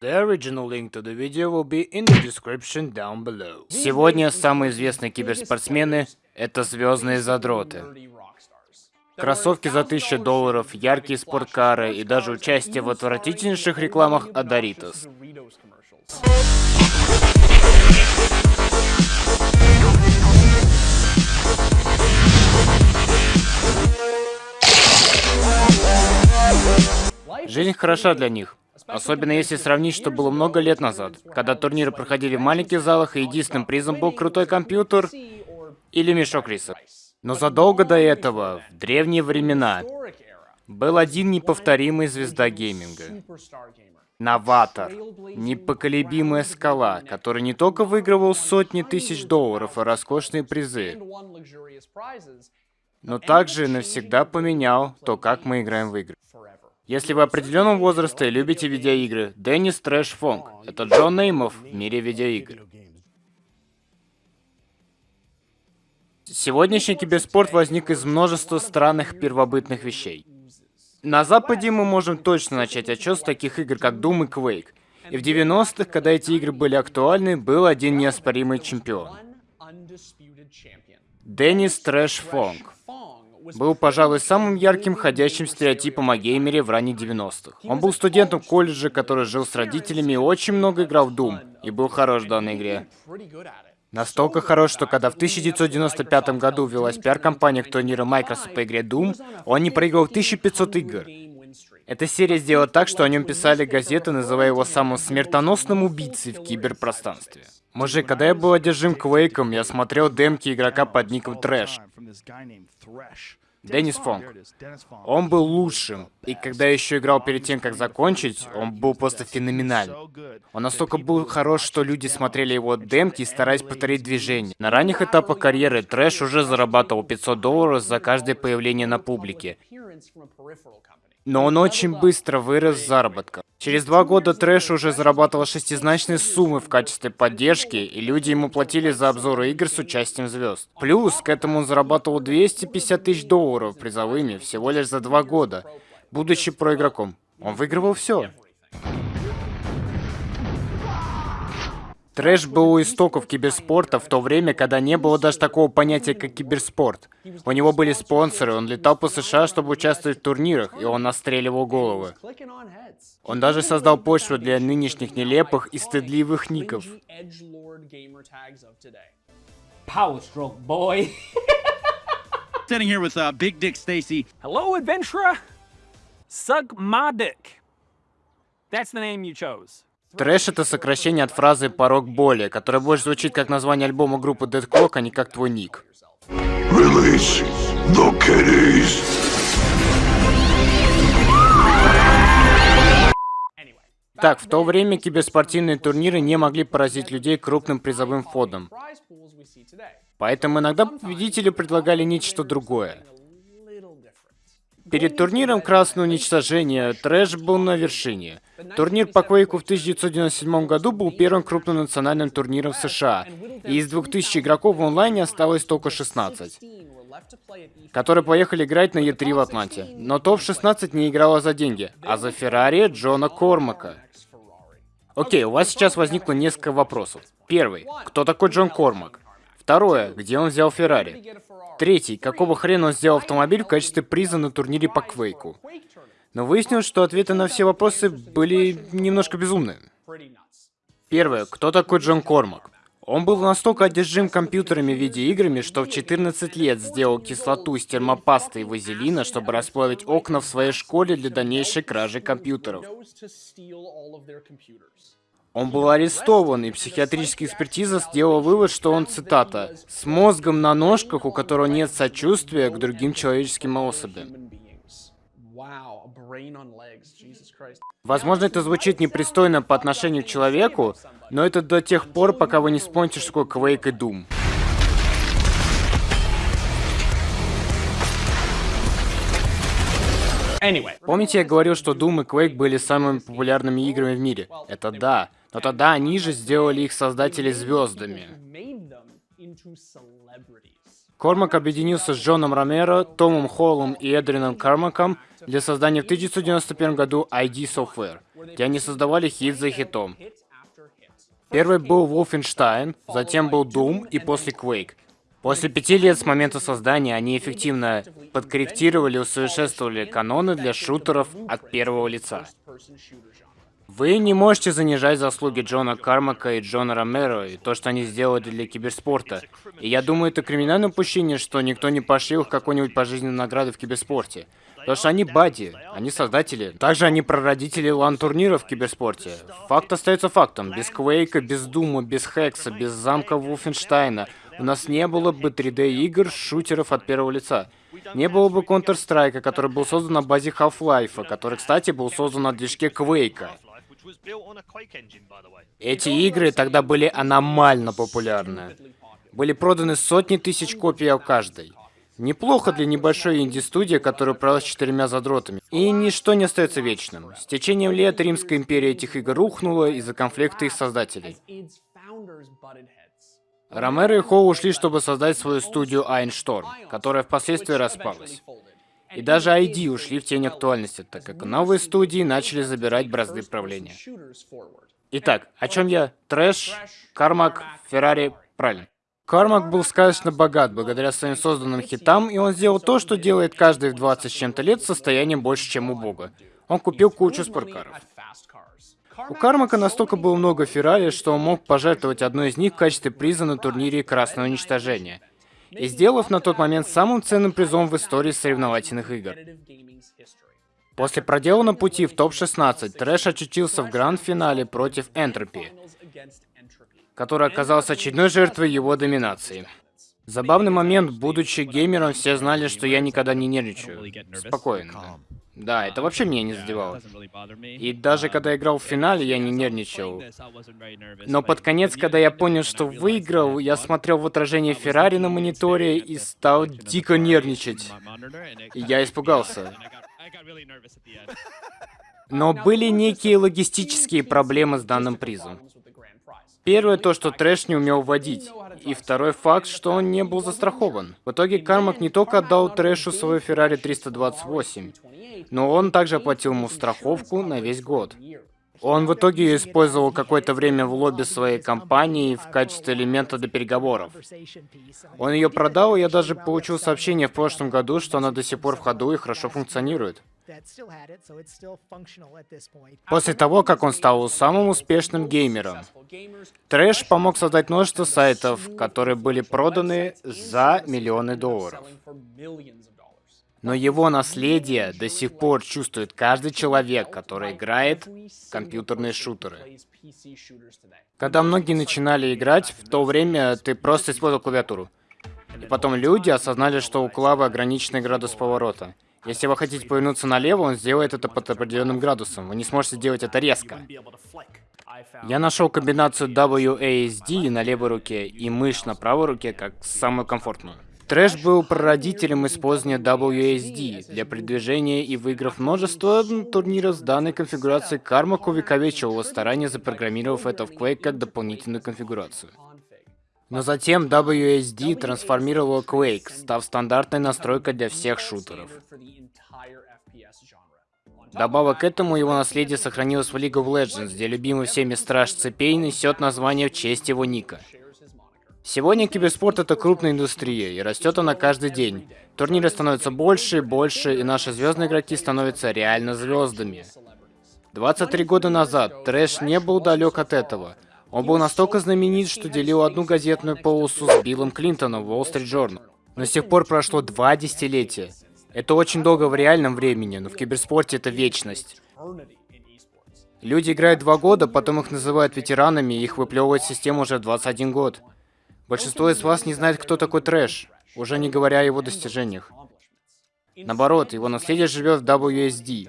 The original link to the video will be in the description down below. Сегодня самые известные киберспортсмены — это звездные задроты. Кроссовки за 1000 долларов, яркие спорткары и даже участие в отвратительнейших рекламах Адоритос. Жизнь хороша для них. Особенно если сравнить, что было много лет назад, когда турниры проходили в маленьких залах, и единственным призом был крутой компьютер или мешок риса. Но задолго до этого, в древние времена, был один неповторимый звезда гейминга. Новатор. Непоколебимая скала, который не только выигрывал сотни тысяч долларов и роскошные призы, но также навсегда поменял то, как мы играем в игры. Если вы определенного возраста и любите видеоигры, Деннис Трэш Фонг — это Джон Неймов в мире видеоигр. Сегодняшний киберспорт возник из множества странных первобытных вещей. На Западе мы можем точно начать отчет с таких игр, как Doom и Quake. И в 90-х, когда эти игры были актуальны, был один неоспоримый чемпион. Деннис Трэш Фонг был, пожалуй, самым ярким ходящим стереотипом о геймере в ранних 90-х. Он был студентом колледжа, который жил с родителями и очень много играл в Doom, и был хорош в данной игре. Настолько хорош, что когда в 1995 году велась пиар-компания к турниру Microsoft по игре Doom, он не проиграл 1500 игр. Эта серия сделала так, что о нем писали газеты, называя его самым смертоносным убийцей в киберпространстве. Мужик, когда я был одержим Квейком, я смотрел демки игрока под ником Thresh. Деннис Фонг. Он был лучшим. И когда я еще играл перед тем, как закончить, он был просто феноменальный. Он настолько был хорош, что люди смотрели его демки и старались повторить движение. На ранних этапах карьеры Thresh уже зарабатывал 500 долларов за каждое появление на публике. Но он очень быстро вырос в заработках. Через два года Thresh уже зарабатывал шестизначные суммы в качестве поддержки, и люди ему платили за обзоры игр с участием звезд. Плюс к этому он зарабатывал 250 тысяч долларов призовыми всего лишь за два года, будучи проигроком. Он выигрывал все. Трэш был у истоков киберспорта в то время, когда не было даже такого понятия, как киберспорт. У него были спонсоры, он летал по США, чтобы участвовать в турнирах, и он настреливал головы. Он даже создал почву для нынешних нелепых и стыдливых ников. Power stroke, boy. Sitting here with uh, Big Dick Stacy. Hello, adventurer. Suck my dick. That's the name you chose. Трэш — это сокращение от фразы «порог боли», которая больше звучит как название альбома группы Dead Clock, а не как твой ник. Release the kitties. Так, в то время киберспортивные турниры не могли поразить людей крупным призовым фондом. Поэтому иногда победители предлагали нечто другое. Перед турниром Красное Уничтожение Трэш был на вершине. Турнир по Квейку в 1997 году был первым крупным национальным турниром в США, и из 2000 игроков в онлайне осталось только 16, которые поехали играть на Е3 в Атланте. Но топ-16 не играла за деньги, а за Феррари Джона Кормака. Окей, у вас сейчас возникло несколько вопросов. Первый. Кто такой Джон Кормак? Второе. Где он взял Феррари? Третий. Какого хрена он сделал автомобиль в качестве приза на турнире по Квейку? Но выяснилось, что ответы на все вопросы были немножко безумные. Первое. Кто такой Джон Кормак? Он был настолько одержим компьютерами и видеоиграми, что в 14 лет сделал кислоту из термопасты и вазелина, чтобы расплавить окна в своей школе для дальнейшей кражи компьютеров. Он был арестован, и психиатрическая экспертиза сделала вывод, что он, цитата, «с мозгом на ножках, у которого нет сочувствия к другим человеческим особям». Возможно, это звучит непристойно по отношению к человеку, но это до тех пор, пока вы не вспомните, что такое Quake и Doom. Anyway. Помните, я говорил, что Doom и Quake были самыми популярными играми в мире? Это да. Но тогда они же сделали их создатели звездами. Кормак объединился с Джоном Ромеро, Томом Холлом и Эдрином Кармаком для создания в 1991 году ID Software, где они создавали хит за хитом. Первый был Wolfenstein, затем был Doom и после Quake. После пяти лет с момента создания они эффективно подкорректировали и усовершенствовали каноны для шутеров от первого лица. Вы не можете занижать заслуги Джона Кармака и Джона Ромеро и то, что они сделали для киберспорта. И я думаю, это криминальное упущение, что никто не пошлил их какой-нибудь пожизненной награды в киберспорте. Потому что они бади, они создатели. Также они прародители лан-турниров в киберспорте. Факт остается фактом. Без Квейка, без Дума, без Хекса, без замка Вулфенштайна у нас не было бы 3D-игр, шутеров от первого лица. Не было бы Counter-Strike, который был создан на базе Half-Life, который, кстати, был создан на движке Квейка. Эти игры тогда были аномально популярны. Были проданы сотни тысяч копий у каждой. Неплохо для небольшой инди-студии, которая управлялась четырьмя задротами. И ничто не остается вечным. С течением лет Римская империя этих игр рухнула из-за конфликта их создателей. Ромеро и Хоу ушли, чтобы создать свою студию Айншторм, которая впоследствии распалась. И даже ID ушли в тень актуальности, так как новые студии начали забирать бразды правления. Итак, о чем я? Трэш, Кармак, Феррари, правильно. Кармак был сказочно богат благодаря своим созданным хитам, и он сделал то, что делает каждый в 20 с чем-то лет состоянием больше, чем у бога. Он купил кучу спорткаров. У Кармака настолько было много Феррари, что он мог пожертвовать одной из них в качестве приза на турнире Красного Уничтожения. И сделав на тот момент самым ценным призом в истории соревновательных игр. После проделанного пути в топ-16 Трэш очутился в гранд-финале против Энтропи, который оказался очередной жертвой его доминации. Забавный момент, будучи геймером, все знали, что я никогда не нервничаю. Спокойно. Да, это вообще меня не задевало. И даже когда играл в финале, я не нервничал. Но под конец, когда я понял, что выиграл, я смотрел в отражение Феррари на мониторе и стал дико нервничать. И я испугался. Но были некие логистические проблемы с данным призом. Первое то, что Трэш не умел водить. И второй факт, что он не был застрахован. В итоге Кармак не только отдал Трэшу свою Феррари 328, но он также оплатил ему страховку на весь год. Он в итоге использовал какое-то время в лобби своей компании в качестве элемента для переговоров. Он ее продал, и я даже получил сообщение в прошлом году, что она до сих пор в ходу и хорошо функционирует. После того, как он стал самым успешным геймером, Трэш помог создать множество сайтов, которые были проданы за миллионы долларов. Но его наследие до сих пор чувствует каждый человек, который играет в компьютерные шутеры. Когда многие начинали играть, в то время ты просто использовал клавиатуру. И потом люди осознали, что у клавы ограниченный градус поворота. Если вы хотите повернуться налево, он сделает это под определенным градусом. Вы не сможете сделать это резко. Я нашел комбинацию WASD на левой руке и мышь на правой руке как самую комфортную. Трэш был прародителем использования WASD для продвижения и выиграв множество турниров с данной конфигурацией, Кармак увековечил его старания, запрограммировав это в Quake как дополнительную конфигурацию. Но затем WASD трансформировал Quake, став стандартной настройкой для всех шутеров. Добавок к этому его наследие сохранилось в League of Legends, где любимый всеми Страж Цепей несет название в честь его ника. Сегодня киберспорт это крупная индустрия, и растет она каждый день. Турниры становятся больше и больше, и наши звездные игроки становятся реально звездами. 23 года назад Трэш не был далек от этого. Он был настолько знаменит, что делил одну газетную полосу с Биллом Клинтоном в Wall Street Journal. Но с тех пор прошло два десятилетия. Это очень долго в реальном времени, но в киберспорте это вечность. Люди играют два года, потом их называют ветеранами, и их выплевывает система уже 21 год. Большинство из вас не знает, кто такой трэш, уже не говоря о его достижениях. Наоборот, его наследие живет в WSD.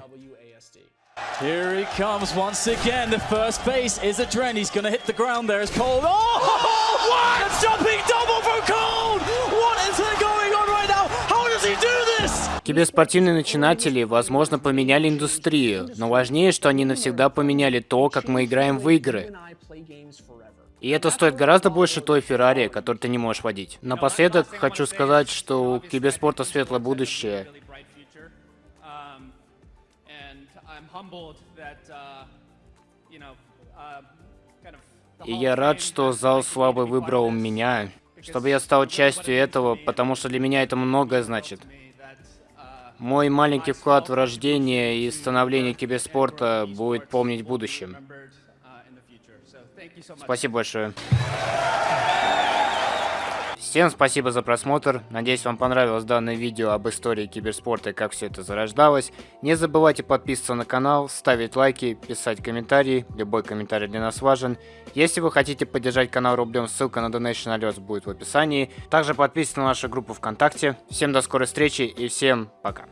Here he comes once again. The first base is a Dren. He's going to hit the ground there as Cold. Oh, what? A jumping double from Cold! What is going on right now? How does he do this? Киберспортивные начинатели, возможно, поменяли индустрию, но важнее, что они навсегда поменяли то, как мы играем в игры. И это стоит гораздо больше той Феррари, которую ты не можешь водить. Напоследок хочу сказать, что у киберспорта светлое будущее. Humbled that, uh, you know, uh, kind of И я рад, что зал славы выбрал меня, чтобы я стал частью этого, потому что для меня это многое значит. uh, Мой маленький вклад в рождение и становление киберспорта будет помнить в будущем. uh. Спасибо большое. Всем спасибо за просмотр. Надеюсь, вам понравилось данное видео об истории киберспорта и как все это зарождалось. Не забывайте подписываться на канал, ставить лайки, писать комментарии. Любой комментарий для нас важен. Если вы хотите поддержать канал рублем, ссылка на Donation Alerts будет в описании. Также подписывайтесь на нашу группу ВКонтакте. Всем до скорой встречи и всем пока.